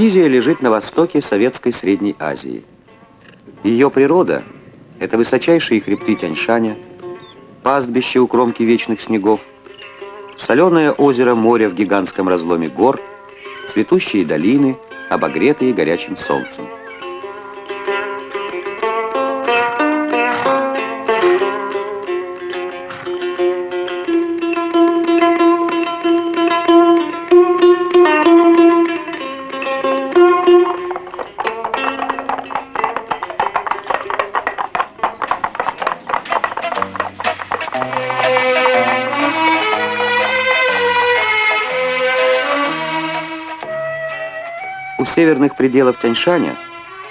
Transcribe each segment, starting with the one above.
Киргизия лежит на востоке Советской Средней Азии. Ее природа – это высочайшие хребты Тяньшаня, пастбище у кромки вечных снегов, соленое озеро моря в гигантском разломе гор, цветущие долины, обогретые горячим солнцем. Северных пределов Тяньшаня,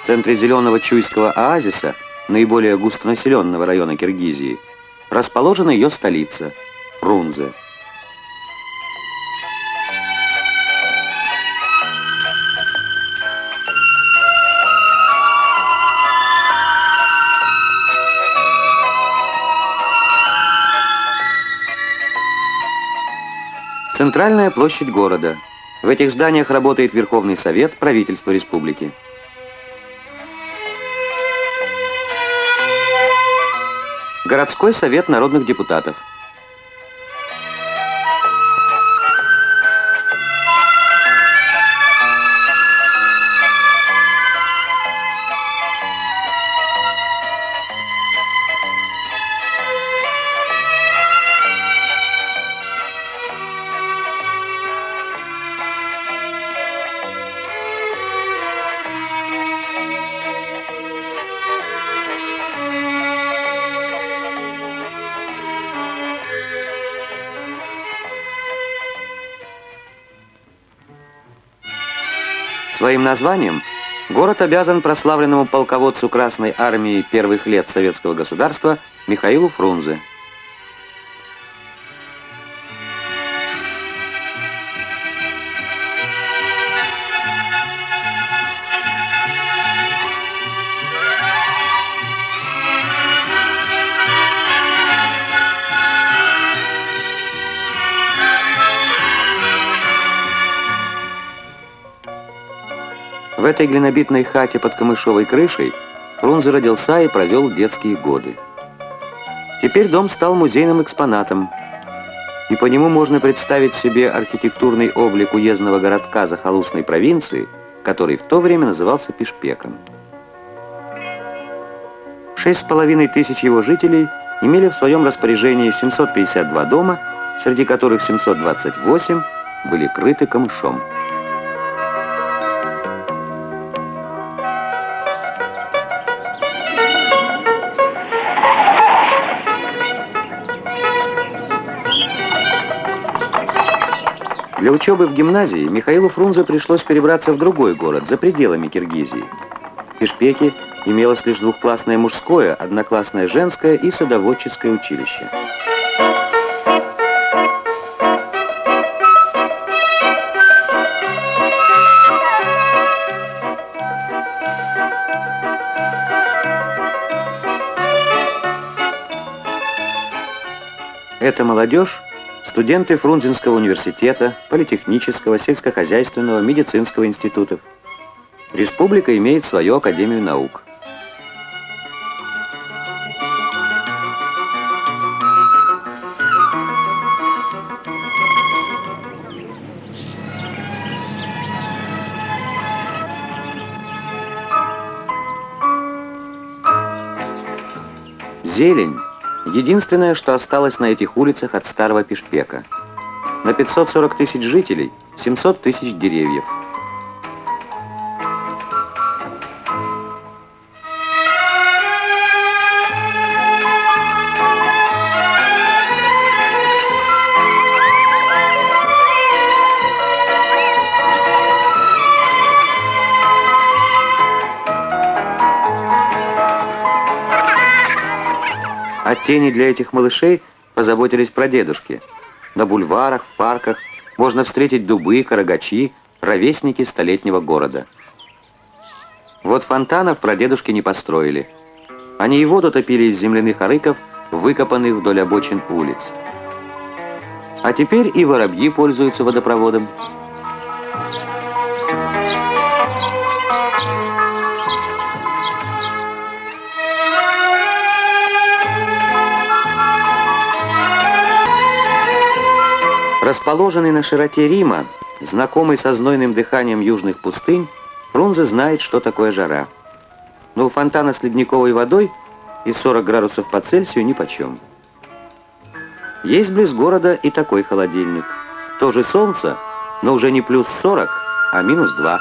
в центре зеленого Чуйского оазиса, наиболее густонаселенного района Киргизии, расположена ее столица – Фрунзе. Центральная площадь города – в этих зданиях работает Верховный Совет правительства республики. Городской совет народных депутатов. Своим названием город обязан прославленному полководцу Красной Армии первых лет советского государства Михаилу Фрунзе. В этой глинобитной хате под камышовой крышей Фрунзе родился и провел детские годы. Теперь дом стал музейным экспонатом, и по нему можно представить себе архитектурный облик уездного городка захолустной провинции, который в то время назывался Пешпеком. Шесть с половиной тысяч его жителей имели в своем распоряжении 752 дома, среди которых 728 были крыты камышом. Для учебы в гимназии Михаилу Фрунзе пришлось перебраться в другой город, за пределами Киргизии. В Пешпеке имелось лишь двухклассное мужское, одноклассное женское и садоводческое училище. Эта молодежь студенты Фрунзенского университета, Политехнического, сельскохозяйственного, медицинского институтов. Республика имеет свою Академию наук. Зелень Единственное, что осталось на этих улицах от старого Пешпека. На 540 тысяч жителей 700 тысяч деревьев. О тени для этих малышей позаботились прадедушки. На бульварах, в парках можно встретить дубы, карагачи, ровесники столетнего города. Вот фонтанов прадедушки не построили. Они и воду топили из земляных арыков, выкопанных вдоль обочин улиц. А теперь и воробьи пользуются водопроводом. Расположенный на широте Рима, знакомый со знойным дыханием южных пустынь, Фрунзе знает, что такое жара. Но у фонтана с ледниковой водой и 40 градусов по Цельсию нипочем. Есть близ города и такой холодильник. Тоже солнце, но уже не плюс 40, а минус 2.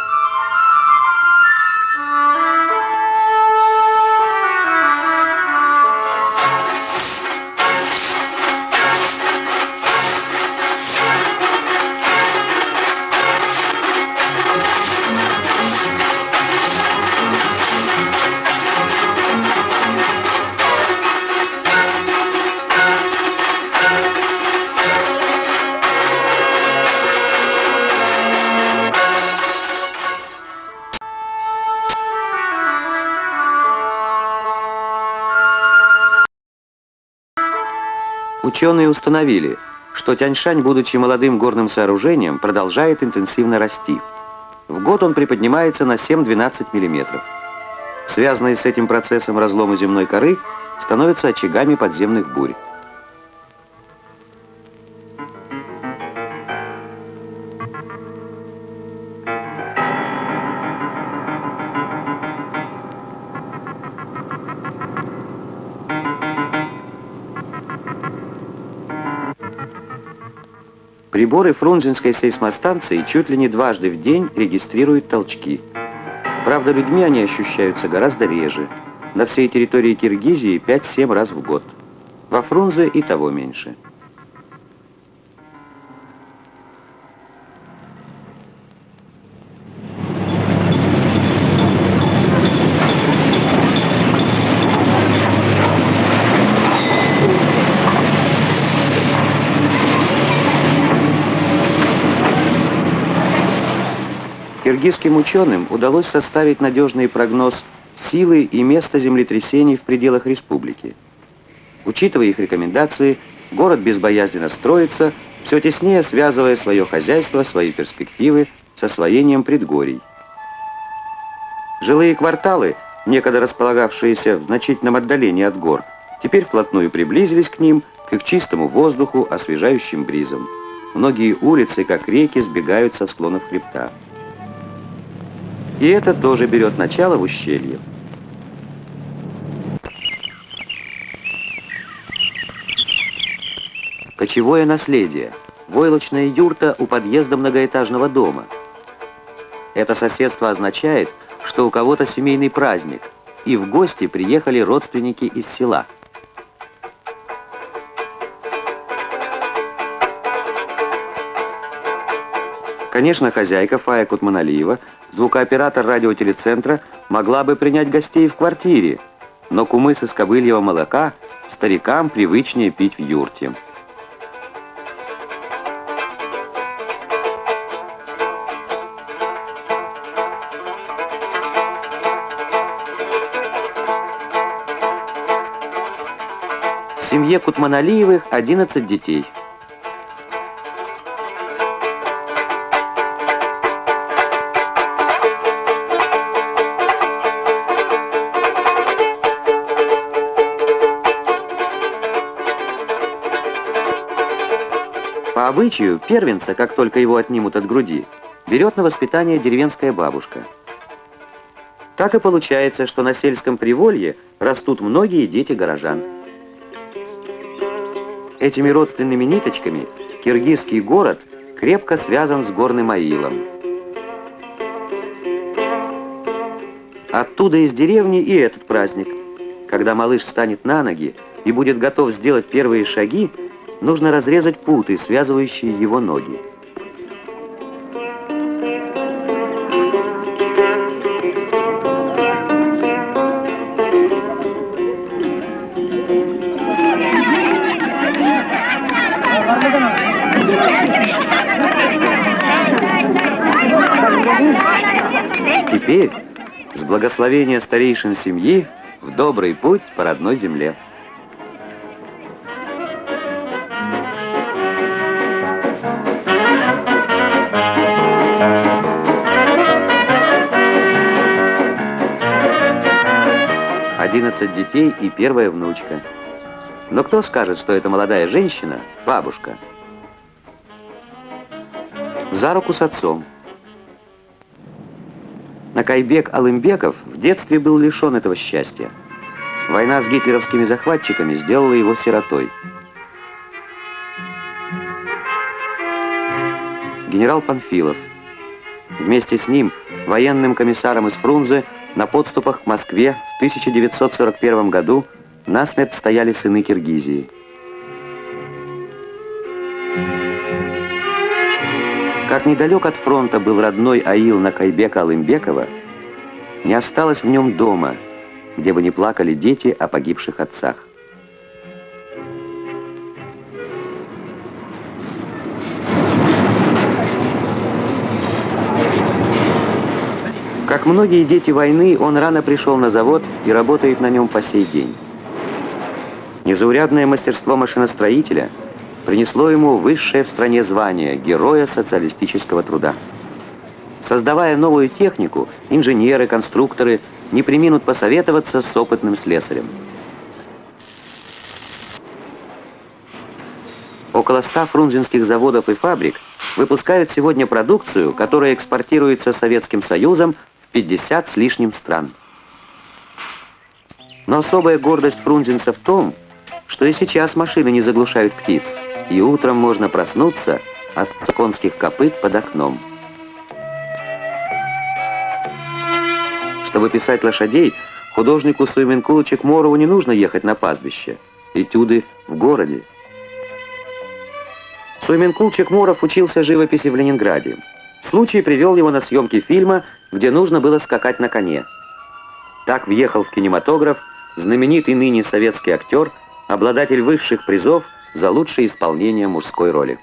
Ученые установили, что Тяньшань, будучи молодым горным сооружением, продолжает интенсивно расти. В год он приподнимается на 7-12 мм. Связанные с этим процессом разломы земной коры становятся очагами подземных бурь. Приборы Фрунзенской сейсмостанции чуть ли не дважды в день регистрируют толчки. Правда, людьми они ощущаются гораздо реже. На всей территории Киргизии 5-7 раз в год. Во Фрунзе и того меньше. Киргизским ученым удалось составить надежный прогноз силы и места землетрясений в пределах республики. Учитывая их рекомендации, город безбоязненно строится, все теснее связывая свое хозяйство, свои перспективы с освоением предгорий. Жилые кварталы, некогда располагавшиеся в значительном отдалении от гор, теперь вплотную приблизились к ним, к их чистому воздуху, освежающим бризом. Многие улицы, как реки, сбегают со склонов хребта. И это тоже берет начало в ущелье. Кочевое наследие. Войлочная юрта у подъезда многоэтажного дома. Это соседство означает, что у кого-то семейный праздник, и в гости приехали родственники из села. Конечно, хозяйка Фая Кутманалиева звукооператор радиотелецентра могла бы принять гостей в квартире, но кумыс из кобыльего молока старикам привычнее пить в юрте. В семье Кутманалиевых 11 детей – обычаю, первенца, как только его отнимут от груди, берет на воспитание деревенская бабушка. Так и получается, что на сельском приволье растут многие дети горожан. Этими родственными ниточками киргизский город крепко связан с горным аилом. Оттуда из деревни и этот праздник. Когда малыш станет на ноги и будет готов сделать первые шаги, нужно разрезать путы, связывающие его ноги. Теперь, с благословения старейшин семьи, в добрый путь по родной земле. 11 детей и первая внучка. Но кто скажет, что эта молодая женщина – бабушка? за руку с отцом. Накайбек Алымбеков в детстве был лишен этого счастья. Война с гитлеровскими захватчиками сделала его сиротой. Генерал Панфилов. Вместе с ним, военным комиссаром из Фрунзе, на подступах к Москве в 1941 году насмерть стояли сыны Киргизии. Как недалек от фронта был родной аил Накайбека Алымбекова, не осталось в нем дома, где бы не плакали дети о погибших отцах. Как многие дети войны, он рано пришел на завод и работает на нем по сей день. Незаурядное мастерство машиностроителя – принесло ему высшее в стране звание Героя социалистического труда. Создавая новую технику, инженеры, конструкторы не приминут посоветоваться с опытным слесарем. Около ста фрунзенских заводов и фабрик выпускают сегодня продукцию, которая экспортируется Советским Союзом 50 с лишним стран. Но особая гордость фрунзенца в том, что и сейчас машины не заглушают птиц и утром можно проснуться от конских копыт под окном. Чтобы писать лошадей, художнику Суйменкулу Чекморову не нужно ехать на пастбище. Этюды в городе. Суйменкул Чекморов учился живописи в Ленинграде. Случай привел его на съемки фильма, где нужно было скакать на коне. Так въехал в кинематограф знаменитый ныне советский актер, обладатель высших призов – за лучшее исполнение мужской роли.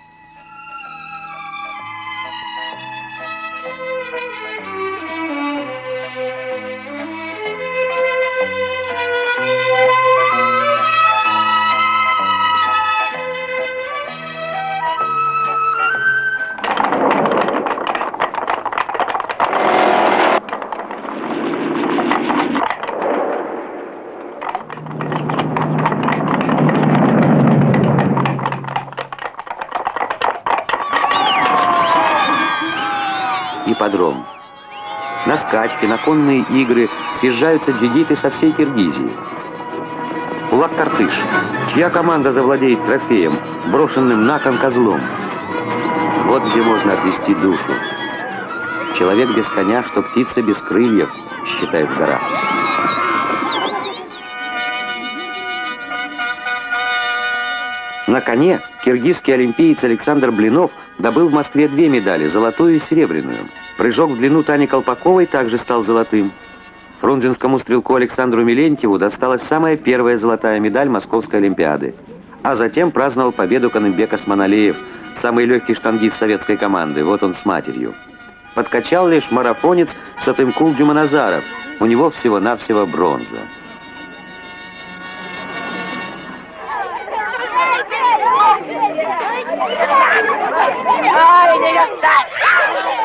Ипподром. На скачки, на конные игры съезжаются джигиты со всей Киргизии. Улак-Тартыш, чья команда завладеет трофеем, брошенным на кон козлом. Вот где можно отвести душу. Человек без коня, что птица без крыльев, считают в горах. На коне киргизский олимпиец Александр Блинов добыл в Москве две медали, золотую и серебряную. Прыжок в длину Тани Колпаковой также стал золотым. Фрунзенскому стрелку Александру Милентьеву досталась самая первая золотая медаль Московской Олимпиады. А затем праздновал победу Канымбек Османалеев, самый легкий штангист советской команды. Вот он с матерью. Подкачал лишь марафонец Сатымкул Джуманазаров. У него всего-навсего бронза. Ai đi đi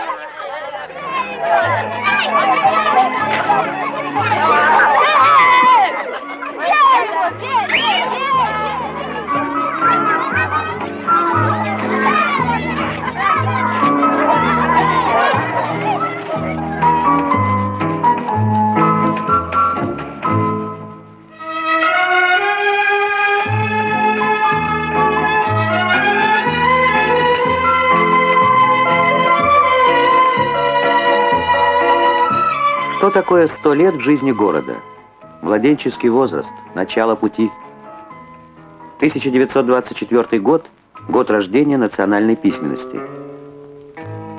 Что такое сто лет в жизни города? Младенческий возраст, начало пути. 1924 год – год рождения национальной письменности.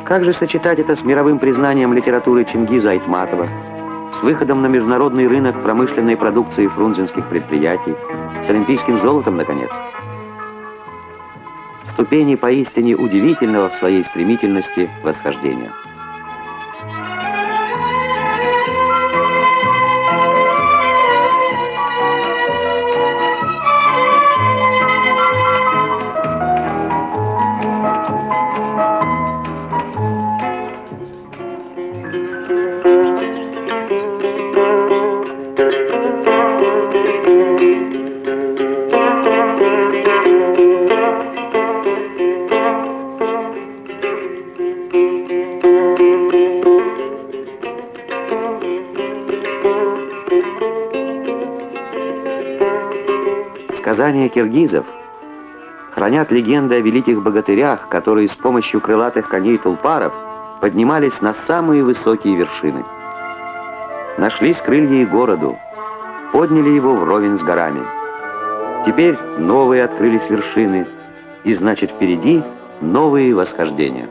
Как же сочетать это с мировым признанием литературы Чингиза Айтматова, с выходом на международный рынок промышленной продукции фрунзенских предприятий, с олимпийским золотом, наконец? Ступени поистине удивительного в своей стремительности восхождения. Сказания киргизов хранят легенды о великих богатырях, которые с помощью крылатых коней тулпаров поднимались на самые высокие вершины. Нашлись крылья и городу, подняли его вровень с горами. Теперь новые открылись вершины, и значит впереди новые восхождения.